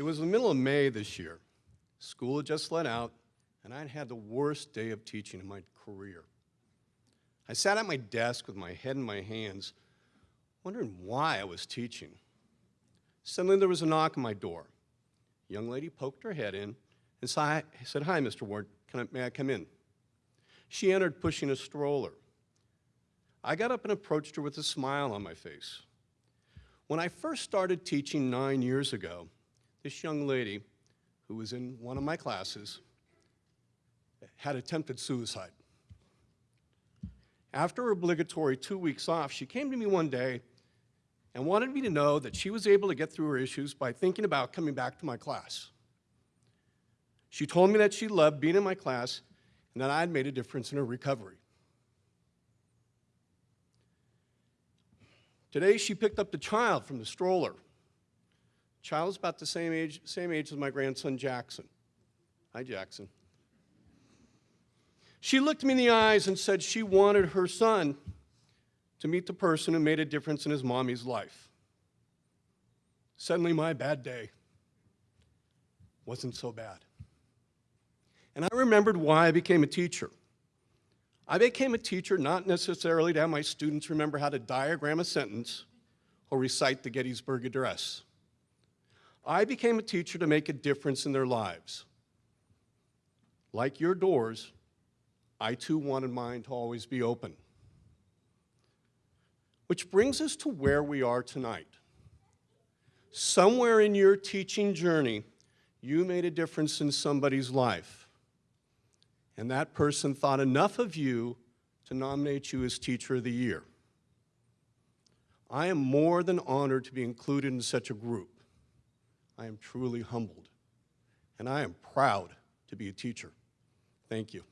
It was the middle of May this year. School had just let out, and I'd had the worst day of teaching in my career. I sat at my desk with my head in my hands, wondering why I was teaching. Suddenly there was a knock on my door. A young lady poked her head in and said, hi, Mr. Ward, I, may I come in? She entered pushing a stroller. I got up and approached her with a smile on my face. When I first started teaching nine years ago, this young lady, who was in one of my classes, had attempted suicide. After her obligatory two weeks off, she came to me one day and wanted me to know that she was able to get through her issues by thinking about coming back to my class. She told me that she loved being in my class and that I had made a difference in her recovery. Today, she picked up the child from the stroller. The child is about the same age, same age as my grandson, Jackson. Hi, Jackson. She looked me in the eyes and said she wanted her son to meet the person who made a difference in his mommy's life. Suddenly, my bad day wasn't so bad. And I remembered why I became a teacher. I became a teacher not necessarily to have my students remember how to diagram a sentence or recite the Gettysburg Address. I became a teacher to make a difference in their lives. Like your doors, I too wanted mine to always be open. Which brings us to where we are tonight. Somewhere in your teaching journey, you made a difference in somebody's life. And that person thought enough of you to nominate you as Teacher of the Year. I am more than honored to be included in such a group. I am truly humbled, and I am proud to be a teacher. Thank you.